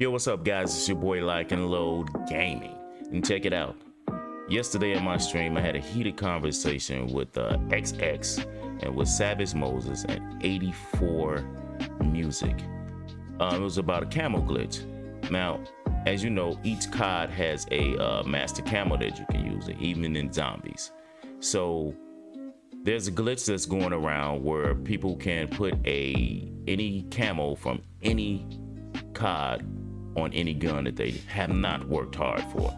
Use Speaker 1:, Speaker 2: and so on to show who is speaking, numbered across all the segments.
Speaker 1: Yo, what's up, guys? It's your boy Like and Load Gaming. And check it out. Yesterday in my stream, I had a heated conversation with uh, XX and with Savage Moses and 84 Music. Um, it was about a camo glitch. Now, as you know, each COD has a uh, master camo that you can use, even in zombies. So there's a glitch that's going around where people can put a any camo from any COD on any gun that they have not worked hard for.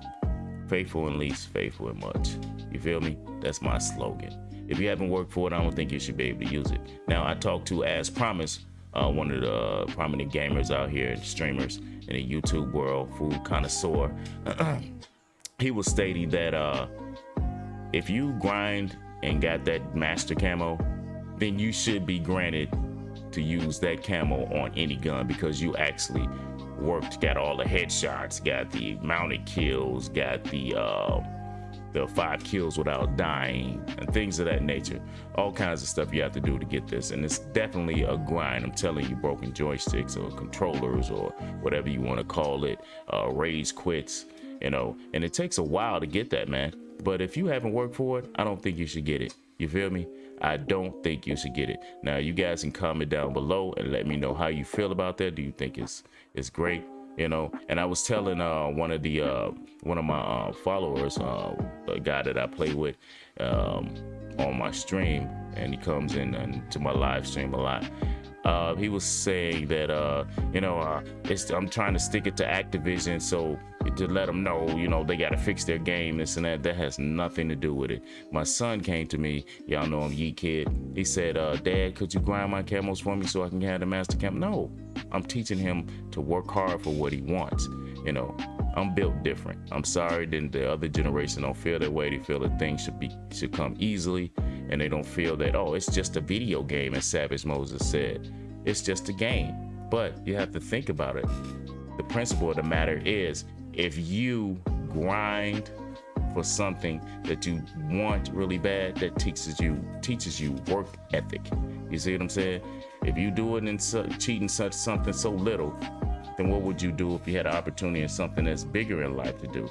Speaker 1: Faithful in least, faithful in much. You feel me? That's my slogan. If you haven't worked for it, I don't think you should be able to use it. Now, I talked to, as promised, uh, one of the prominent gamers out here and streamers in the YouTube world, food connoisseur. he was stating that uh, if you grind and got that master camo, then you should be granted to use that camo on any gun because you actually worked, got all the headshots, got the mounted kills, got the uh, the five kills without dying, and things of that nature. All kinds of stuff you have to do to get this, and it's definitely a grind. I'm telling you, broken joysticks or controllers or whatever you want to call it, uh, rage quits, you know, and it takes a while to get that, man. But if you haven't worked for it, I don't think you should get it. You feel me? I don't think you should get it. Now, you guys can comment down below and let me know how you feel about that. Do you think it's it's great? You know, and I was telling uh, one of the uh, one of my uh, followers, uh, a guy that I play with um, on my stream, and he comes in to my live stream a lot. Uh, he was saying that uh, you know uh, I'm trying to stick it to Activision, so to let them know, you know, they got to fix their game, this and that. That has nothing to do with it. My son came to me, y'all know I'm Yeet Kid. He said, uh, Dad, could you grind my camos for me so I can have the master cam? No, I'm teaching him to work hard for what he wants. You know, I'm built different. I'm sorry that the other generation don't feel that way. They feel that things should be should come easily, and they don't feel that oh, it's just a video game, as Savage Moses said. It's just a game. But you have to think about it. The principle of the matter is if you grind for something that you want really bad, that teaches you teaches you work ethic. You see what I'm saying? If you do it in su- cheating such something so little, then what would you do if you had an opportunity in something that's bigger in life to do?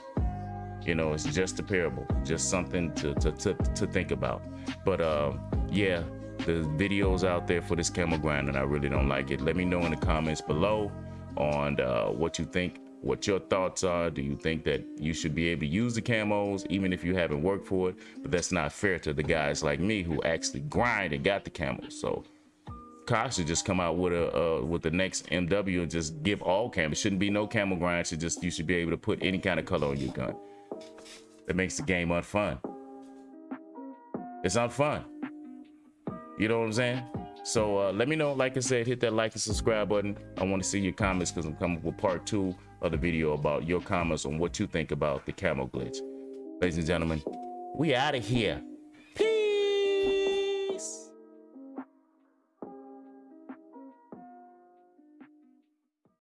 Speaker 1: You know, it's just a parable, just something to to to, to think about. But uh, yeah, the videos out there for this camo grind, and I really don't like it. Let me know in the comments below on uh, what you think what your thoughts are. Do you think that you should be able to use the camos even if you haven't worked for it? But that's not fair to the guys like me who actually grind and got the camos. So Kyle should just come out with a uh, with the next MW and just give all camo. It shouldn't be no camo grind. Should just you should be able to put any kind of color on your gun. That makes the game unfun. It's unfun. You know what I'm saying? So uh, let me know. Like I said, hit that like and subscribe button. I want to see your comments because I'm coming with part two of the video about your comments on what you think about the camo glitch. Ladies and gentlemen, we out of here.